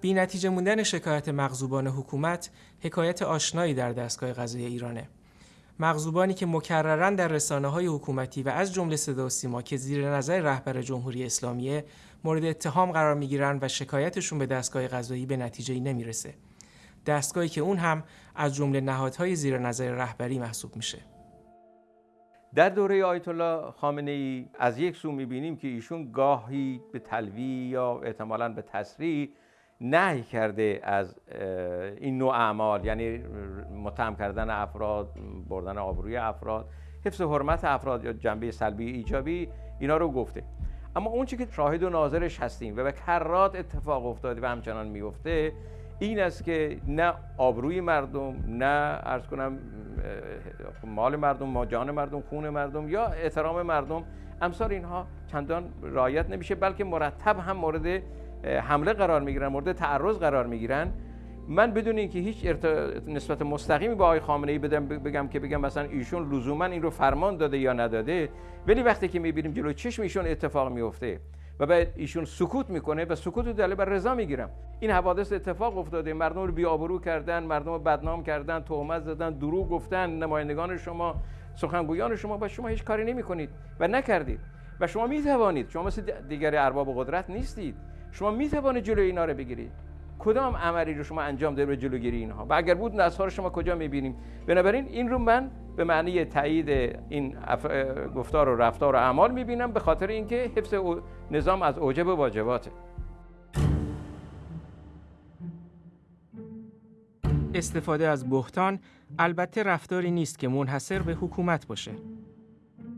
بی نتیجه موندن شکایت مغزوبان حکومت حکایت آشنایی در دستگاه قضایی ایرانه. مغزوبانی که مکررن در رسانه های حکومتی و از جمله صدا و سیما که زیر نظر رهبر جمهوری اسلامیه مورد اتهام قرار می‌گیرن و شکایتشون به دستگاه قضایی به نتیجه نمی‌رسه. دستگاهی که اون هم از جمله نهادهای زیر نظر رهبری محسوب میشه. در دوره آیت الله خامنه ای از یک سو می‌بینیم که ایشون گاهی به تلوی یا احتمالا به تصریح نهی کرده از این نوع اعمال یعنی متهم کردن افراد بردن آبروی افراد حفظ حرمت افراد یا جنبه سلبی ایجابی اینا رو گفته اما اون که شاهد و ناظرش هستیم و به کرات اتفاق افتاده و همچنان میفته این است که نه آبروی مردم نه ارز کنم مال مردم ما جان مردم خون مردم یا احترام مردم. امثال اینها چندان رعایت نمیشه بلکه مرتب هم مورد حمله قرار می‌گیرن مورد تعرض قرار می‌گیرن. من بدون اینکه هیچ نسبت مستقیمی با آقای خامنه ای بدم بگم که بگم مثلا ایشون لزوما این رو فرمان داده یا نداده ولی وقتی که می‌بینیم جلو چشم ایشون اتفاق میفته و بعد ایشون سکوت می‌کنه و سکوت دلیل بر رضا می‌گیرم. این حوادث اتفاق افتاده. مردم رو بیابرو کردن مردم رو بدنام کردن تهمت زدن دروغ گفتن نمایندگان شما سخنگویان شما و شما هیچ کاری نمی‌کنید و نکردید. و شما می‌توانید شما مثل دیگر ارباب قدرت نیستید. شما می توانید جلوی اینا رو بگیرید. کدام عملی رو شما انجام دارید به جلوگیری اینها؟ و اگر بود نصفا رو شما کجا می‌بینیم؟ بنابراین این رو من به معنی تایید این گفتار و رفتار و اعمال می‌بینم به خاطر اینکه حفظ نظام از اوجب واجباته. استفاده از بهتان البته رفتاری نیست که منحصر به حکومت باشه.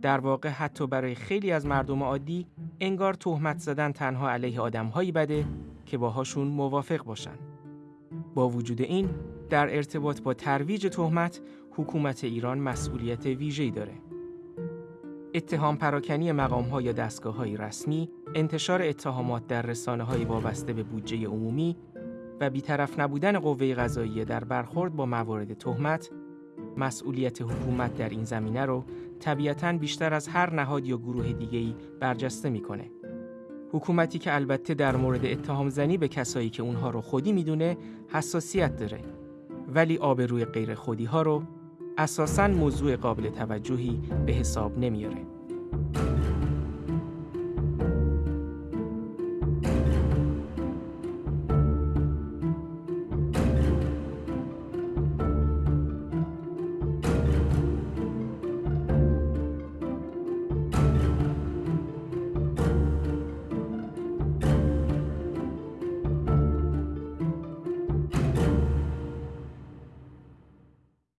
در واقع حتی برای خیلی از مردم عادی انگار تهمت زدن تنها علیه آدمهایی بده که باهاشون موافق باشن. با وجود این در ارتباط با ترویج تهمت حکومت ایران مسئولیت ویژه‌ای داره. اتهام پراکنی مقام ها یا دستگاه های رسمی، انتشار اتهامات در رسانه های وابسته به بودجه عمومی و بیطرف نبودن قوه قضاییه در برخورد با موارد تهمت مسئولیت حکومت در این زمینه رو طبیعتا بیشتر از هر نهاد یا گروه دیگه‌ای برجسته می‌کنه. حکومتی که البته در مورد اتهام زنی به کسایی که اونها رو خودی می‌دونه حساسیت داره ولی آبروی غیر خودی ها رو اساساً موضوع قابل توجهی به حساب نمیاره.